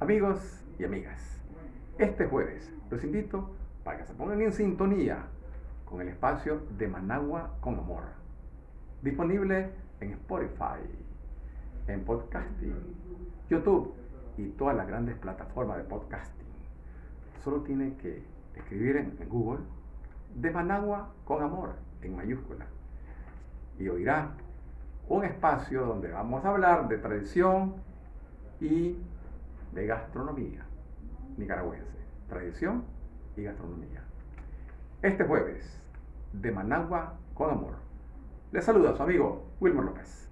Amigos y amigas, este jueves los invito para que se pongan en sintonía con el espacio de Managua con Amor, disponible en Spotify, en podcasting, YouTube y todas las grandes plataformas de podcasting. Solo tiene que escribir en, Google de Managua con Amor en mayúscula y oirá un espacio donde vamos a hablar de tradición y de gastronomía nicaragüense. Tradición y gastronomía. Este jueves, de Managua con amor. Le saluda su amigo Wilmer López.